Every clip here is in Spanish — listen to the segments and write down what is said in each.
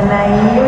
Janaína.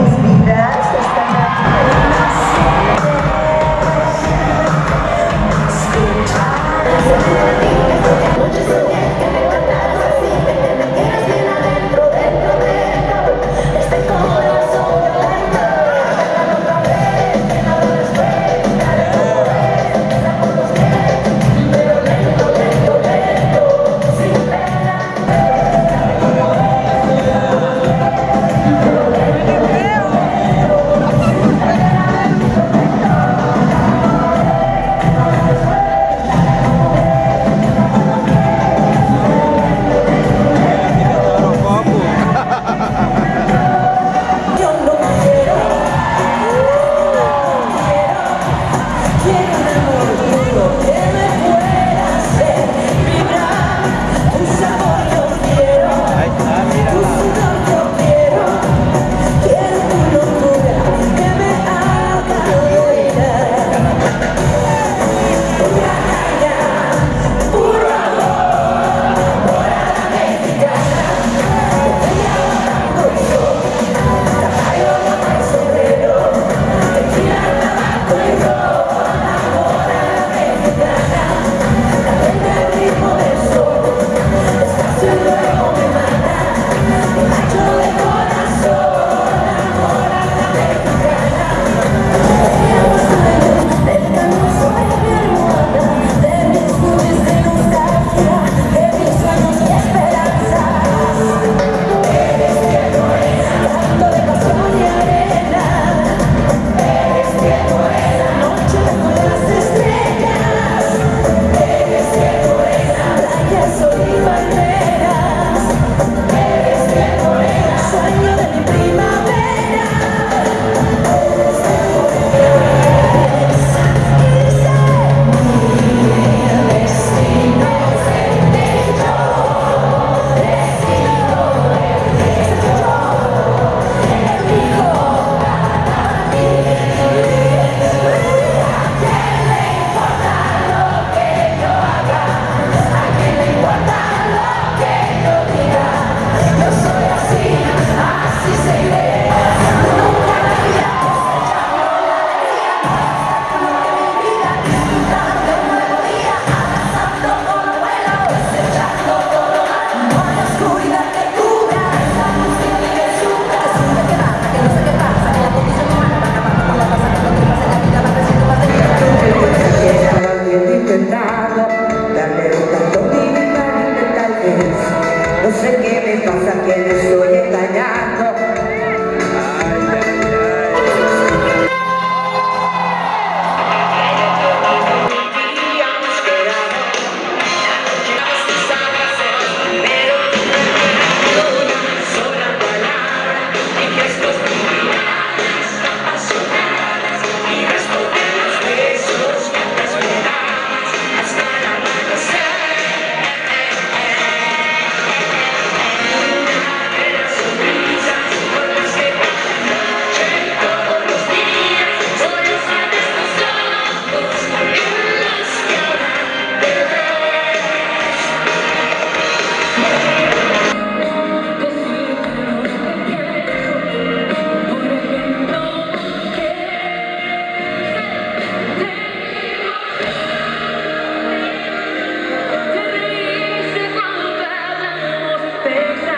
Thanks.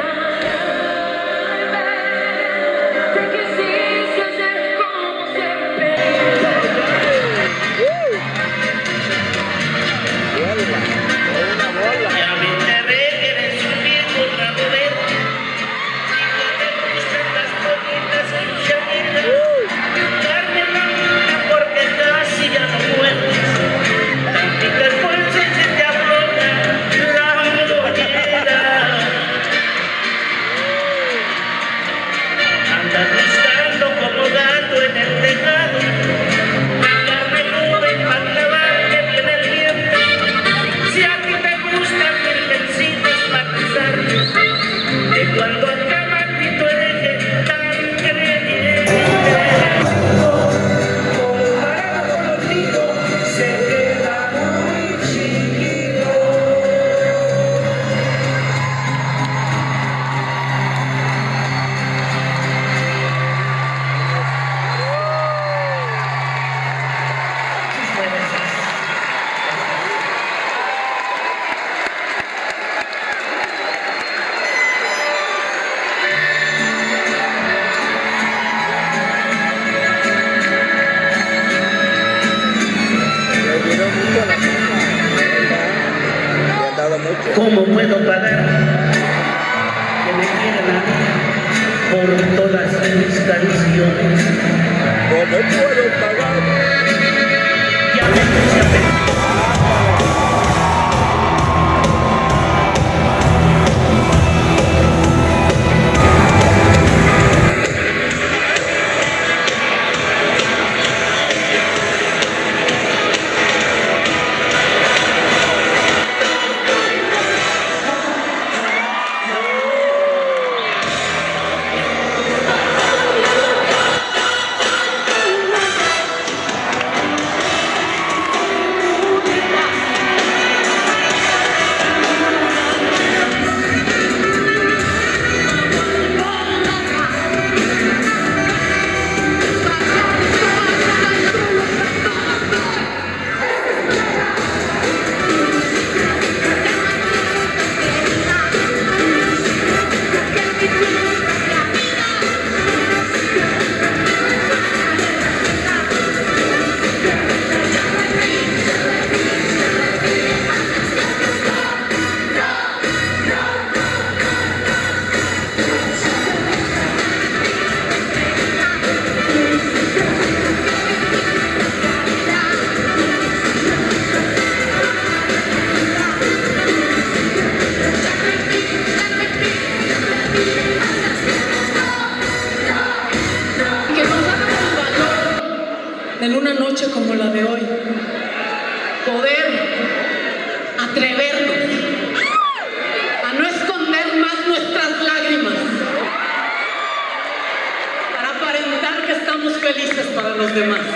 ¿Cómo puedo pagar que me quieran a mí por todas mis canciones? ¿Cómo puedo pagar? En una noche como la de hoy. Poder atrevernos a no esconder más nuestras lágrimas. Para aparentar que estamos felices para los demás.